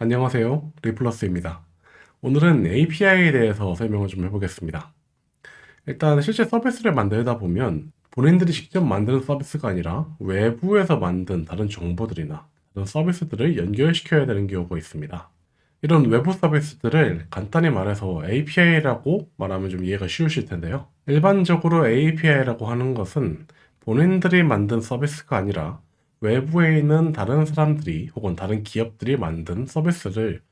안녕하세요. 리플러스입니다. 오늘은 API에 대해서 설명을 좀 해보겠습니다. 일단 실제 서비스를 만들다 보면 본인들이 직접 만드는 서비스가 아니라 외부에서 만든 다른 정보들이나 다른 서비스들을 연결시켜야 되는 경우가 있습니다. 이런 외부 서비스들을 간단히 말해서 API라고 말하면 좀 이해가 쉬우실 텐데요. 일반적으로 API라고 하는 것은 본인들이 만든 서비스가 아니라 외부에 있는 다른 사람들이 혹은 다른 기업들이 만든 서비스를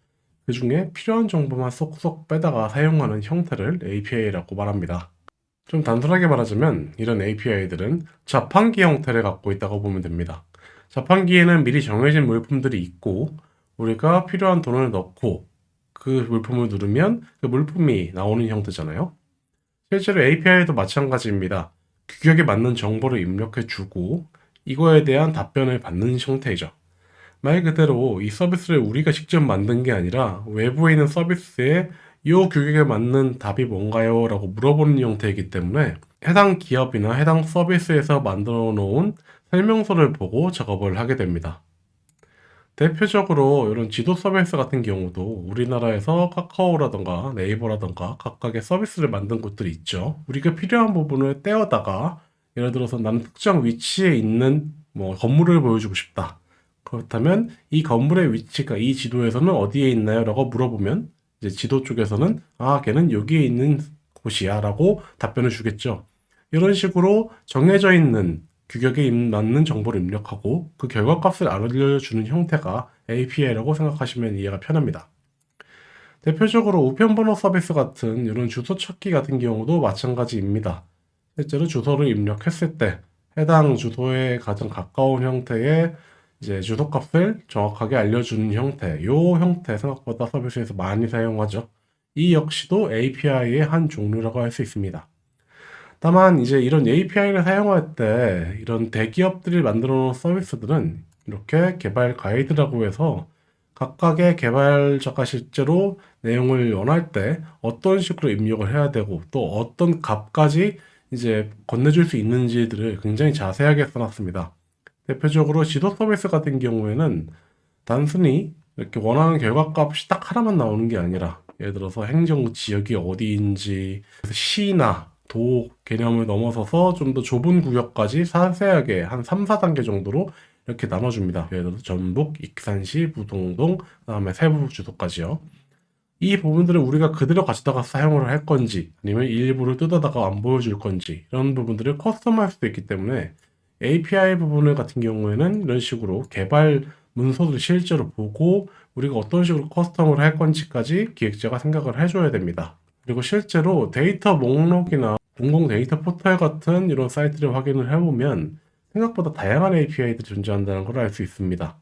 그 중에 필요한 정보만 쏙쏙 빼다가 사용하는 형태를 API라고 말합니다. 좀 단순하게 말하자면 이런 API들은 자판기 형태를 갖고 있다고 보면 됩니다. 자판기에는 미리 정해진 물품들이 있고 우리가 필요한 돈을 넣고 그 물품을 누르면 그 물품이 나오는 형태잖아요. 실제로 API도 마찬가지입니다. 규격에 맞는 정보를 입력해 주고 이거에 대한 답변을 받는 형태이죠. 말 그대로 이 서비스를 우리가 직접 만든 게 아니라 외부에 있는 서비스에 이 규격에 맞는 답이 뭔가요? 라고 물어보는 형태이기 때문에 해당 기업이나 해당 서비스에서 만들어 놓은 설명서를 보고 작업을 하게 됩니다. 대표적으로 이런 지도 서비스 같은 경우도 우리나라에서 카카오라던가 네이버라던가 각각의 서비스를 만든 곳들이 있죠. 우리가 필요한 부분을 떼어다가 예를 들어서 나는 특정 위치에 있는 뭐 건물을 보여주고 싶다. 그렇다면 이 건물의 위치가 이 지도에서는 어디에 있나요? 라고 물어보면 이제 지도 쪽에서는 아 걔는 여기에 있는 곳이야 라고 답변을 주겠죠. 이런 식으로 정해져 있는 규격에 맞는 정보를 입력하고 그 결과값을 알려주는 형태가 API라고 생각하시면 이해가 편합니다. 대표적으로 우편번호 서비스 같은 이런 주소 찾기 같은 경우도 마찬가지입니다. 실제로 주소를 입력했을 때 해당 주소에 가장 가까운 형태의 이제 주소값을 정확하게 알려주는 형태, 이 형태 생각보다 서비스에서 많이 사용하죠. 이 역시도 API의 한 종류라고 할 수 있습니다. 다만 이제 이런 API를 사용할 때 이런 대기업들이 만들어 놓은 서비스들은 이렇게 개발 가이드라고 해서 각각의 개발자가 실제로 내용을 원할 때 어떤 식으로 입력을 해야 되고 또 어떤 값까지 이제 건네줄 수 있는지들을 굉장히 자세하게 써놨습니다. 대표적으로 지도 서비스 같은 경우에는 단순히 이렇게 원하는 결과값이 딱 하나만 나오는 게 아니라 예를 들어서 행정 지역이 어디인지 시나 도 개념을 넘어서서 좀 더 좁은 구역까지 자세하게 한 3, 4단계 정도로 이렇게 나눠줍니다. 예를 들어서 전북, 익산시, 부동동, 그 다음에 세부 주소까지요. 이 부분들은 우리가 그대로 가져다가 사용을 할 건지 아니면 일부를 뜯어다가 안 보여줄 건지 이런 부분들을 custom할 수도 있기 때문에 API 부분을 같은 경우에는 이런 식으로 개발 문서를 실제로 보고 우리가 어떤 식으로 custom을 할 건지까지 기획자가 생각을 해줘야 됩니다. 그리고 실제로 데이터 목록이나 공공 데이터 포털 같은 이런 사이트를 확인을 해보면 생각보다 다양한 API들이 존재한다는 걸 알 수 있습니다.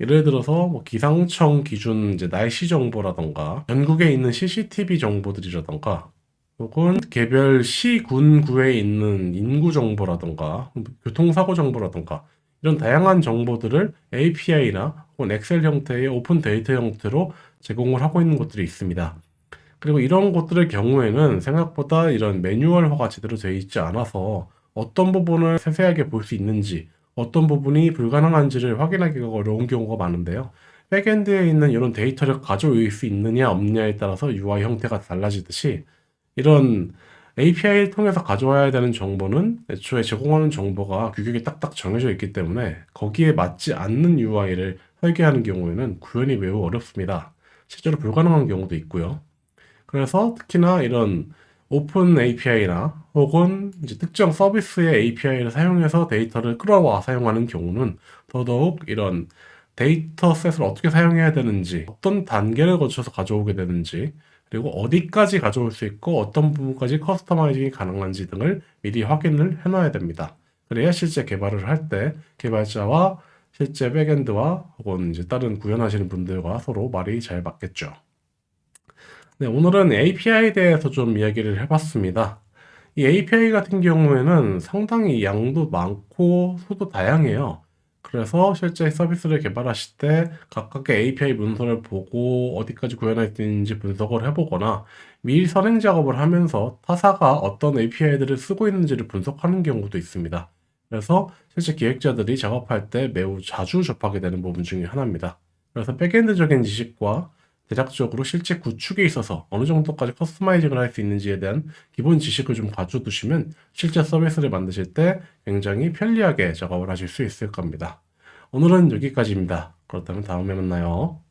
예를 들어서 뭐 기상청 기준 이제 날씨 정보라던가 전국에 있는 CCTV 정보들이라던가 혹은 개별 시, 군, 구에 있는 인구 정보라던가 교통사고 정보라던가 이런 다양한 정보들을 API나 혹은 엑셀 형태의 open data 형태로 제공을 하고 있는 곳들이 있습니다. 그리고 이런 곳들의 경우에는 생각보다 이런 매뉴얼화가 제대로 되어 있지 않아서 어떤 부분을 세세하게 볼 수 있는지 어떤 부분이 불가능한지를 확인하기가 어려운 경우가 많은데요. backend에 있는 이런 데이터를 가져올 수 있느냐 없느냐에 따라서 UI 형태가 달라지듯이 이런 API를 통해서 가져와야 되는 정보는 애초에 제공하는 정보가 규격이 딱딱 정해져 있기 때문에 거기에 맞지 않는 UI를 설계하는 경우에는 구현이 매우 어렵습니다. 실제로 불가능한 경우도 있고요. 그래서 특히나 이런 open API나 혹은 이제 특정 서비스의 API를 사용해서 데이터를 끌어와 사용하는 경우는 더더욱 이런 dataset을 어떻게 사용해야 되는지 어떤 단계를 거쳐서 가져오게 되는지 그리고 어디까지 가져올 수 있고 어떤 부분까지 customizing이 가능한지 등을 미리 확인을 해놔야 됩니다. 그래야 실제 개발을 할 때 개발자와 실제 backend와 혹은 이제 다른 구현하시는 분들과 서로 말이 잘 맞겠죠. 네, 오늘은 API에 대해서 좀 이야기를 해봤습니다. 이 API 같은 경우에는 상당히 양도 많고 수도 다양해요. 그래서 실제 서비스를 개발하실 때 각각의 API 문서를 보고 어디까지 구현할 수 있는지 분석을 해보거나 미리 선행 작업을 하면서 타사가 어떤 API들을 쓰고 있는지를 분석하는 경우도 있습니다. 그래서 실제 기획자들이 작업할 때 매우 자주 접하게 되는 부분 중에 하나입니다. 그래서 백엔드적인 지식과 대략적으로 실제 구축에 있어서 어느 정도까지 커스터마이징을 할 수 있는지에 대한 기본 지식을 좀 가져 두시면 실제 서비스를 만드실 때 굉장히 편리하게 작업을 하실 수 있을 겁니다. 오늘은 여기까지입니다. 그렇다면 다음에 만나요.